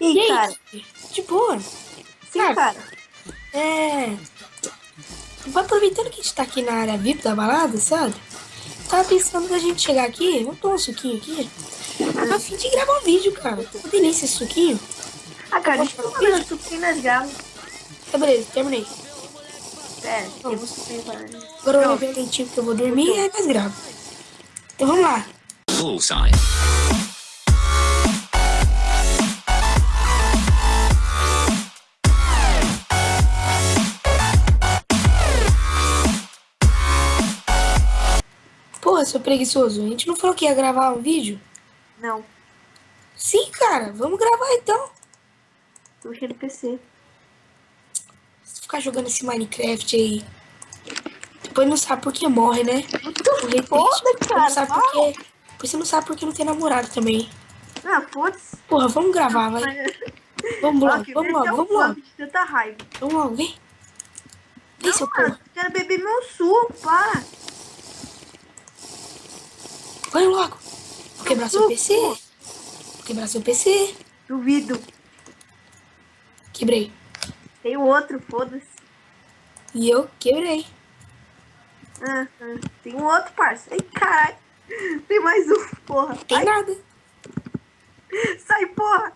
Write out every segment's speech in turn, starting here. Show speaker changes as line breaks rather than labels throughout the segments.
E,
E aí,
cara?
de boa.
Sim,
cara.
cara.
É. Aproveitando que a gente tá aqui na área VIP da balada, sabe? Tava pensando da gente chegar aqui, vamos tomar um suquinho aqui. A fim de gravar um vídeo, cara. Uma delícia esse suquinho.
Ah, cara, deixa eu um suquinho nas gamas.
Tá, beleza, terminei.
Pera, tem um suquinho para...
Agora eu vou um lentinho porque eu vou dormir e aí mais gravo. Então vamos lá.
Bullseye.
Porra, seu preguiçoso, a gente não falou que ia gravar um vídeo?
Não,
Sim, cara, vamos gravar então.
tô mexendo no PC.
Se ficar jogando esse Minecraft aí. Depois não sabe por que morre, né? Por repente,
foda,
Não
cara.
sabe por. Depois você não sabe por que não tem namorado também.
Ah, foda-se.
Porra, vamos gravar, vai. Vamos logo,
Ok,
vamos logo,
é um
vamos logo.
plano de tanta raiva.
Vamos logo, vem. Vem, seu
Não, cara,
porra.
quero beber meu suco, para.
Vai logo. Vou quebrar seu. PC. Vou quebrar seu PC.
Duvido.
Quebrei.
Tem outro, foda-se.
E eu quebrei.
Ah, ah, tem um outro, parça. Ai, caralho. Tem mais um, porra.
Tem
Ai,
nada.
sai, porra.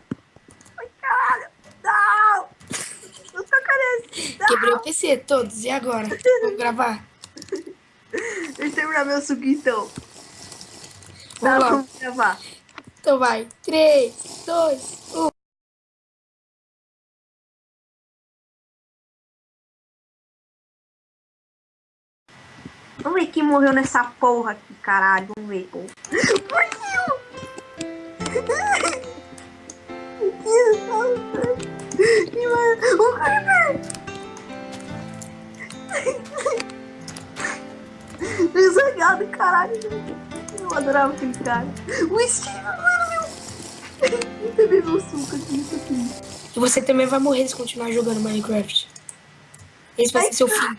Ai, caralho. Não. Eu tô carece. Não.
Quebrei o PC todos. E agora? Vamos gravar?
Deixa eu terminar meu suco, então. Tá, vamos gravar.
Então vai. 3, 2, 1.
Vamos ver quem morreu nessa porra aqui, caralho. Vamos ver. Por que eu... Que mano. O Creeper! Desangado, caralho. Eu adorava aquele cara. O Steve, mano, meu. Eu também meu suco aqui, isso aqui.
E você também vai morrer se continuar jogando Minecraft. Esse vai
Ai,
ser seu fim.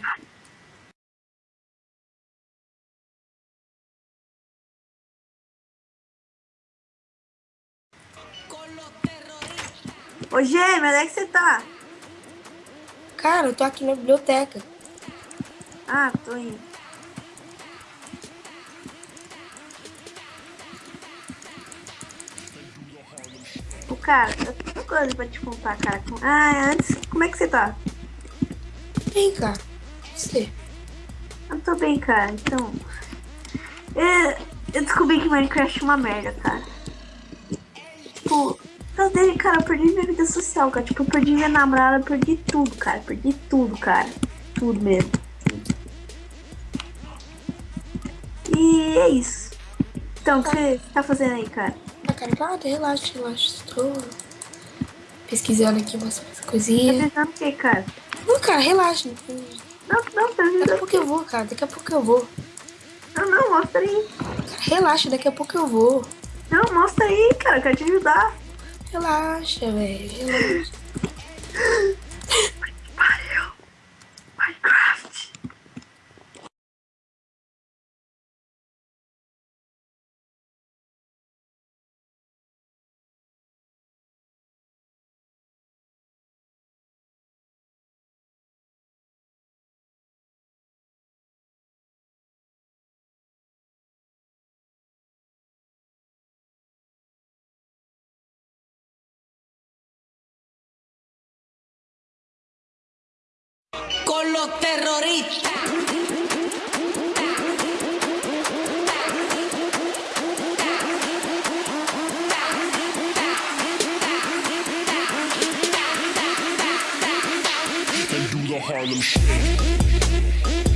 Ô, Gêmeo, onde é que você tá?
Cara, eu tô aqui na biblioteca.
Ah, tô indo. Cara, eu tenho coisa pra te contar, cara. Ah, antes, como é que você tá?
Vem, cara. Você.
Eu tô bem, cara. Então. é, eu descobri que Minecraft é uma merda, cara. Tipo, causa dele, cara, eu perdi minha vida social, cara. Tipo, eu perdi minha namorada, eu perdi tudo, cara. Perdi tudo, cara. Tudo mesmo. E é isso. Então, o que você tá fazendo aí, cara?
Nada, relaxa, relaxa. Estou pesquisando aqui umas
Tá
coisinhas.
pensando o que, cara?
Não, cara, relaxa.
Não, não, tá
Daqui a pouco eu vou, cara. Daqui a pouco eu vou.
Não, não, mostra aí.
Cara, relaxa, daqui a pouco eu vou.
Não, mostra aí, cara. Eu quero te ajudar.
Relaxa, velho. Relaxa.
con los terroristas.
Harlem Shake.